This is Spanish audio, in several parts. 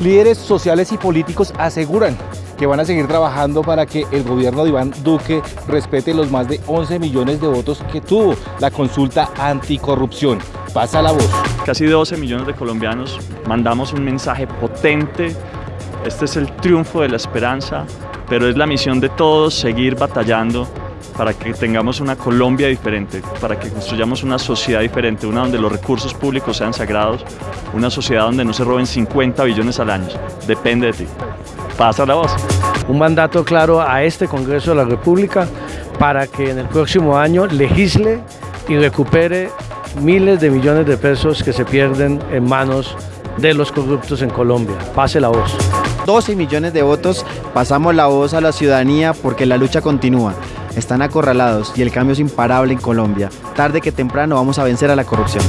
Líderes sociales y políticos aseguran que van a seguir trabajando para que el gobierno de Iván Duque respete los más de 11 millones de votos que tuvo la consulta anticorrupción. Pasa la voz. Casi 12 millones de colombianos mandamos un mensaje potente. Este es el triunfo de la esperanza, pero es la misión de todos seguir batallando para que tengamos una Colombia diferente, para que construyamos una sociedad diferente, una donde los recursos públicos sean sagrados, una sociedad donde no se roben 50 billones al año. Depende de ti. Pasa la voz. Un mandato claro a este Congreso de la República para que en el próximo año legisle y recupere miles de millones de pesos que se pierden en manos de los corruptos en Colombia. Pase la voz. 12 millones de votos, pasamos la voz a la ciudadanía porque la lucha continúa están acorralados y el cambio es imparable en Colombia. Tarde que temprano vamos a vencer a la corrupción.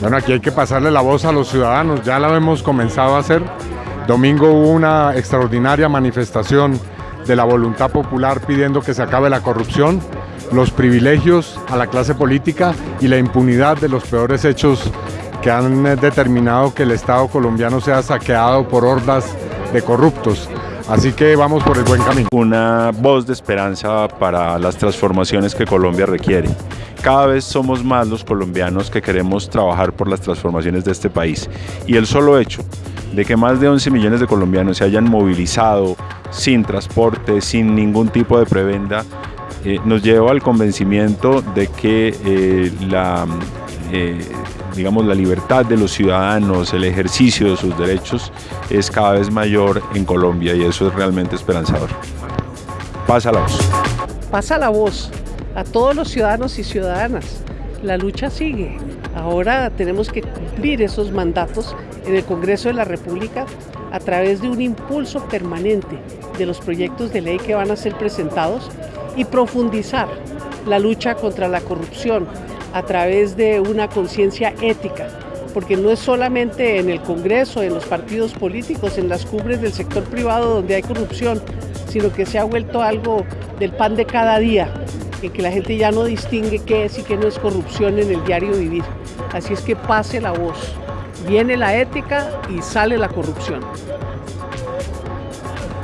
Bueno, aquí hay que pasarle la voz a los ciudadanos, ya la hemos comenzado a hacer. Domingo hubo una extraordinaria manifestación de la voluntad popular pidiendo que se acabe la corrupción, los privilegios a la clase política y la impunidad de los peores hechos que han determinado que el Estado colombiano sea saqueado por hordas de corruptos. Así que vamos por el buen camino. Una voz de esperanza para las transformaciones que Colombia requiere. Cada vez somos más los colombianos que queremos trabajar por las transformaciones de este país. Y el solo hecho de que más de 11 millones de colombianos se hayan movilizado sin transporte, sin ningún tipo de prebenda, eh, nos lleva al convencimiento de que eh, la eh, digamos, la libertad de los ciudadanos, el ejercicio de sus derechos es cada vez mayor en Colombia y eso es realmente esperanzador. Pasa la voz. Pasa la voz a todos los ciudadanos y ciudadanas. La lucha sigue. Ahora tenemos que cumplir esos mandatos en el Congreso de la República a través de un impulso permanente de los proyectos de ley que van a ser presentados y profundizar la lucha contra la corrupción, a través de una conciencia ética, porque no es solamente en el Congreso, en los partidos políticos, en las cumbres del sector privado donde hay corrupción, sino que se ha vuelto algo del pan de cada día, en que la gente ya no distingue qué es y qué no es corrupción en el diario vivir. Así es que pase la voz. Viene la ética y sale la corrupción.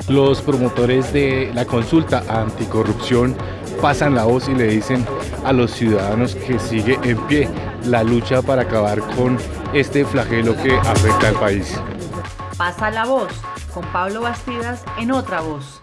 Los promotores de la consulta anticorrupción pasan la voz y le dicen a los ciudadanos que sigue en pie la lucha para acabar con este flagelo que afecta al país. Pasa la voz con Pablo Bastidas en otra voz.